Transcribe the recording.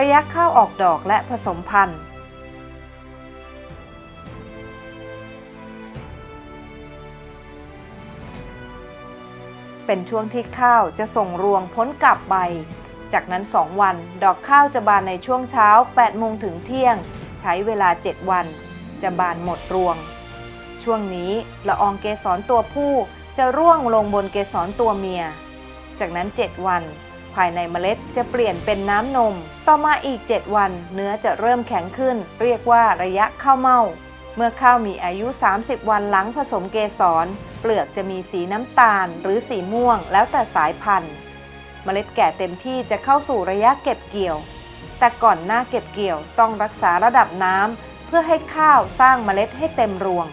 ระยะข้าวออกดอกและผสมพันธุ์ เป็นช่วงที่ข้าวจะส่งรวงพ้นกลับใบ จากนั้น 2 วัน ดอกข้าวจะบานในช่วงเช้า8โมงถึงเที่ยง ใช้เวลา 7 วัน จะบานหมดรวง ช่วงนี้ละอองเกสรตัวผู้จะร่วงลงบนเกสรตัวเมีย จากนั้น 7 วัน ภายในเมล็ดจะเปลี่ยนเป็นน้ำนม ต่อมาอีก 7 วัน เนื้อจะเริ่มแข็งขึ้น เรียกว่าระยะข้าวเม่า เมื่อข้าวมีอายุ 30 วันหลังผสมเกสร เปลือกจะมีสีน้ำตาล หรือสีม่วง แล้วแต่สายพันธุ์ เมล็ดแก่เต็มที่จะเข้าสู่ระยะเก็บเกี่ยว แต่ก่อนหน้าเก็บเกี่ยวต้องรักษาระดับน้ำเพื่อให้ข้าวสร้างเมล็ดให้เต็มรวง